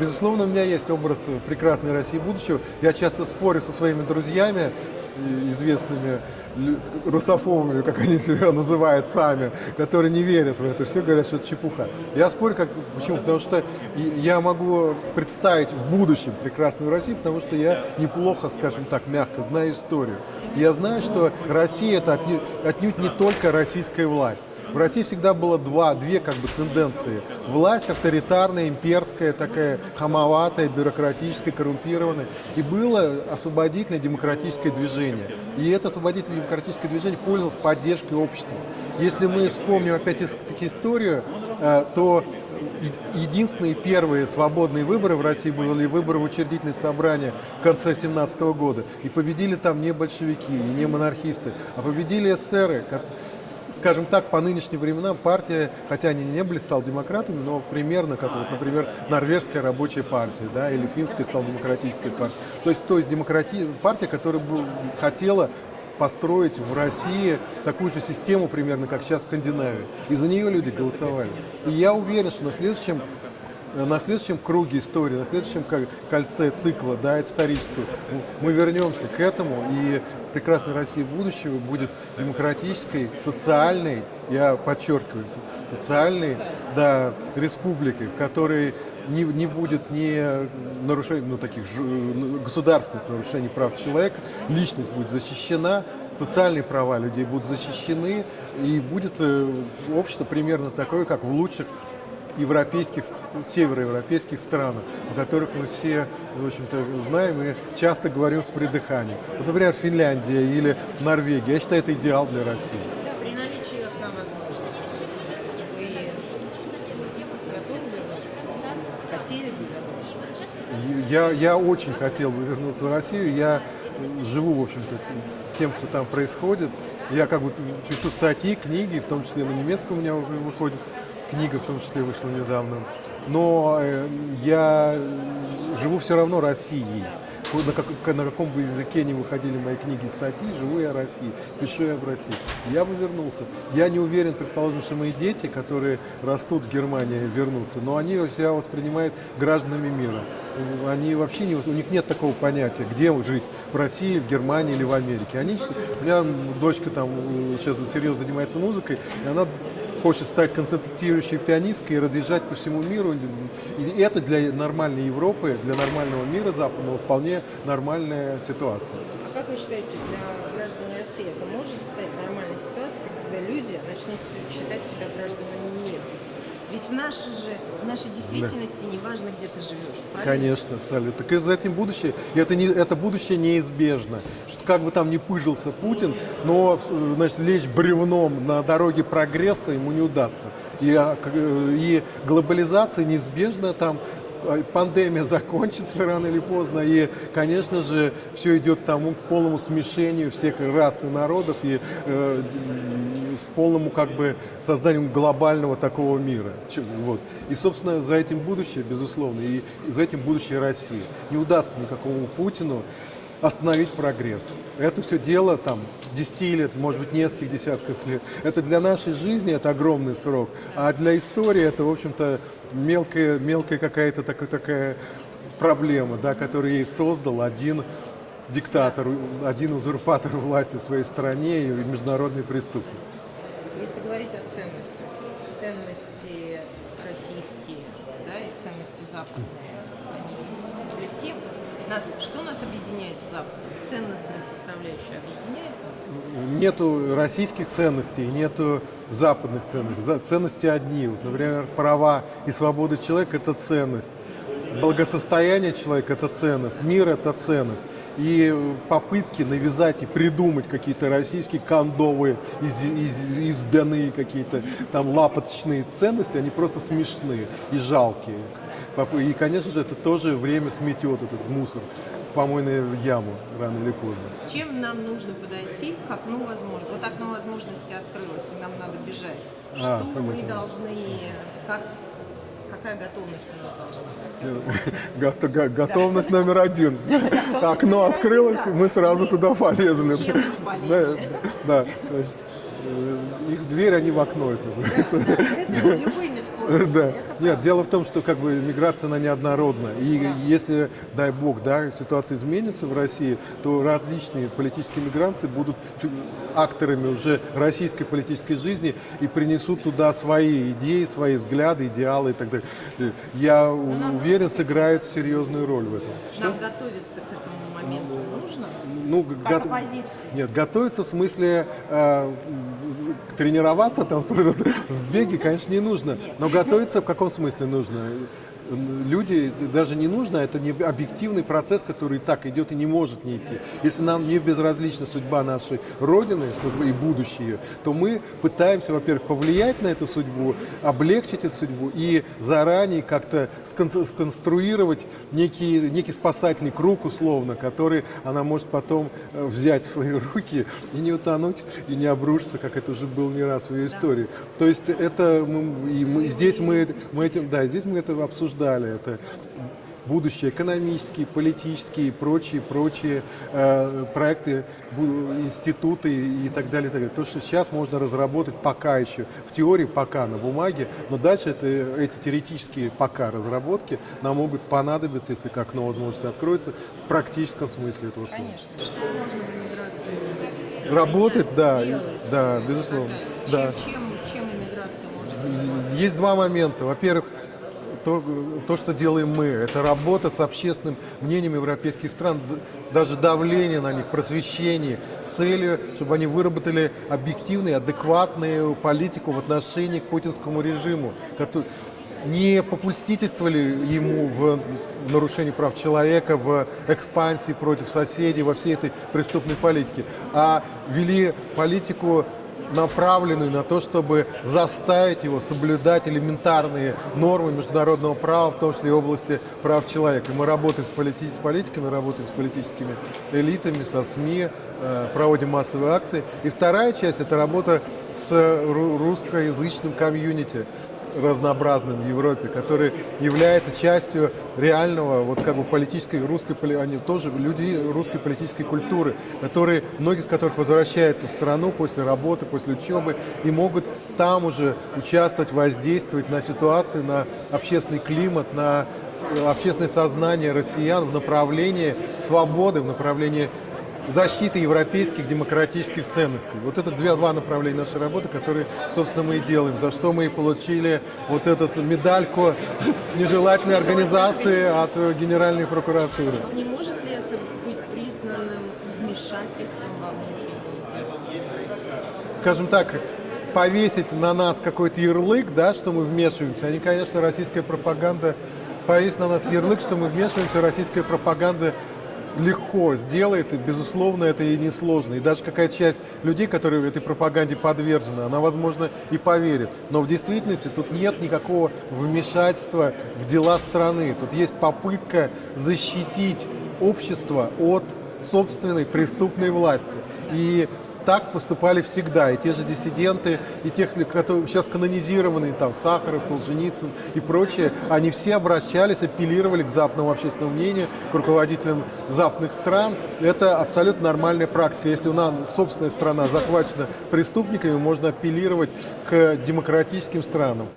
безусловно, у меня есть образ прекрасной России будущего. Я часто спорю со своими друзьями, известными русофобами, как они себя называют сами, которые не верят в это, все говорят, что это чепуха. Я спорю, как, почему? Потому что я могу представить в будущем прекрасную Россию, потому что я неплохо, скажем так, мягко знаю историю. Я знаю, что Россия это отнюдь не только российская власть. В России всегда было два, две как бы тенденции. Власть авторитарная, имперская, такая хамоватая, бюрократическая, коррумпированная. И было освободительное демократическое движение. И это освободительное демократическое движение пользовалось поддержкой общества. Если мы вспомним опять-таки историю, э, то единственные первые свободные выборы в России были выборы в учредительное собрание в конце 17 года. И победили там не большевики, не монархисты, а победили эсеры, скажем так, по нынешним временам партия, хотя они не были социал-демократами, но примерно как, вот, например, норвежская рабочая партия, да, или финская социал-демократическая партия. То есть, то есть демократи... партия, которая бы хотела построить в России такую же систему примерно, как сейчас в Скандинавии. И за нее люди голосовали. И я уверен, что на следующем на следующем круге истории, на следующем кольце цикла, да, исторического, мы вернемся к этому, и прекрасной России будущего будет демократической, социальной, я подчеркиваю, социальной, да, республикой, в которой не, не будет ни нарушений, ну, таких государственных нарушений прав человека, личность будет защищена, социальные права людей будут защищены, и будет э, общество примерно такое, как в лучших европейских, североевропейских странах, о которых мы все, в общем-то, знаем и часто говорим с придыханием. Вот, например, Финляндия или Норвегия. Я считаю, это идеал для России. я, я очень хотел бы вернуться в Россию. Я живу, в общем-то, тем, что там происходит. Я как бы пишу статьи, книги, в том числе на немецком у меня выходит книга в том числе вышла недавно. Но э, я живу все равно Россией. На, как, на каком бы языке не выходили мои книги и статьи, живу я России, пишу я в России. Я бы вернулся. Я не уверен, предположим, что мои дети, которые растут в Германии, вернутся, но они себя воспринимают гражданами мира. Они вообще не, у них нет такого понятия, где жить, в России, в Германии или в Америке. Они, у меня дочка там э, сейчас серьезно занимается музыкой, и она хочет стать концертирующей пианисткой и разъезжать по всему миру. И это для нормальной Европы, для нормального мира западного вполне нормальная ситуация. А как вы считаете, для граждан России это может стать нормальной ситуацией, когда люди начнут считать себя гражданами мира? Ведь в нашей же, в нашей действительности да. не важно, где ты живешь, правильно? Конечно, абсолютно. Так и за этим будущее, и это, не, это будущее неизбежно. Что как бы там ни пыжился Путин, но значит, лечь бревном на дороге прогресса ему не удастся. И, а, и глобализация неизбежна там а, пандемия закончится рано или поздно, и, конечно же, все идет к тому к полному смешению всех рас и народов, и э, полному как бы созданием глобального такого мира. Вот. И, собственно, за этим будущее, безусловно, и за этим будущее России. Не удастся никакому Путину остановить прогресс. Это все дело там 10 лет, может быть, нескольких десятков лет. Это для нашей жизни это огромный срок, а для истории это, в общем-то, мелкая, мелкая какая-то такая, такая проблема, да, которую ей создал один диктатор, один узурпатор власти в своей стране и международный преступник. Говорить о ценностях, ценности российские да, и ценности Запада, они близки? Нас, что нас объединяет с Западом? Ценностная составляющая объединяет нас? Нету российских ценностей, нету западных ценностей. Ценности одни. Вот, например, права и свободы человека – это ценность. Благосостояние человека – это ценность. Мир – это ценность. И попытки навязать и придумать какие-то российские кондовые, из, из, избяные какие-то там лапоточные ценности, они просто смешные и жалкие. И, конечно же, это тоже время сметет этот мусор в помойную яму рано или поздно. Чем нам нужно подойти к окну возможности? Вот окно возможности открылось, и нам надо бежать. А, Что мы должны, как Какая готовность у нас должна быть? Готовность номер один. Окно открылось, мы сразу туда полезли. Э, их дверь, они в окно, это называется. Да. Нет, дело в том, что как бы миграция она неоднородна. И если, дай бог, да, ситуация изменится в России, то различные политические мигранты будут акторами уже российской политической жизни и принесут туда свои идеи, свои взгляды, идеалы и так далее. Я уверен, сыграет серьезную роль в этом. Нам готовиться к этому моменту нужно? Ну, Как го-? Нет, готовиться в смысле э, тренироваться там в беге, конечно, не нужно. Но готовиться в каком смысле нужно? Люди даже не нужно, это не объективный процесс, который и так идет и не может не идти. Если нам не безразлична судьба нашей Родины и будущее, то мы пытаемся, во-первых, повлиять на эту судьбу, облегчить эту судьбу и заранее как-то скон- сконструировать некий, некий спасательный круг, условно, который она может потом э, взять в свои руки и не утонуть, и не обрушиться, как это уже было не раз в ее истории. То есть это и мы- здесь мы, мы этим, да, здесь мы это обсуждали. Это будущее экономические, политические и прочие, прочие э, проекты, институты и так далее, и так далее. То, что сейчас можно разработать пока еще, в теории пока на бумаге, но дальше это, эти теоретические пока разработки нам могут понадобиться, если как окно возможности откроется, в практическом смысле этого слова. Конечно. Что можно в иммиграции Работать, да, сделать? да, безусловно, Чем, да. чем, чем иммиграция может заниматься? Есть два момента. Во-первых, то, то, что делаем мы, это работа с общественным мнением европейских стран, даже давление на них, просвещение, целью, чтобы они выработали объективную, адекватную политику в отношении к путинскому режиму, не попустительствовали ему в нарушении прав человека, в экспансии против соседей, во всей этой преступной политике, а вели политику направленную на то, чтобы заставить его соблюдать элементарные нормы международного права, в том числе и области прав человека. И мы работаем с, полити- с политиками, работаем с политическими элитами, со СМИ, э, проводим массовые акции. И вторая часть – это работа с ру- русскоязычным комьюнити разнообразным в Европе, который является частью реального, вот как бы политической русской, они тоже люди русской политической культуры, которые, многие из которых возвращаются в страну после работы, после учебы и могут там уже участвовать, воздействовать на ситуацию, на общественный климат, на общественное сознание россиян в направлении свободы, в направлении защиты европейских демократических ценностей. Вот это две, два направления нашей работы, которые, собственно, мы и делаем, за что мы и получили вот эту медальку нежелательной организации от Генеральной прокуратуры. Не может ли это быть признанным вмешательством во внутренние дела России? скажем так, повесить на нас какой-то ярлык, да, что мы вмешиваемся. Они, конечно, российская пропаганда, повесить на нас ярлык, что мы вмешиваемся, российская пропаганда легко сделает, и, безусловно, это и несложно. И даже какая часть людей, которые этой пропаганде подвержены, она, возможно, и поверит. Но в действительности тут нет никакого вмешательства в дела страны. Тут есть попытка защитить общество от собственной преступной власти. И так поступали всегда. И те же диссиденты, и тех, которые сейчас канонизированные, там, Сахаров, Солженицын и прочие, они все обращались, апеллировали к западному общественному мнению, к руководителям западных стран. Это абсолютно нормальная практика. Если у нас собственная страна захвачена преступниками, можно апеллировать к демократическим странам.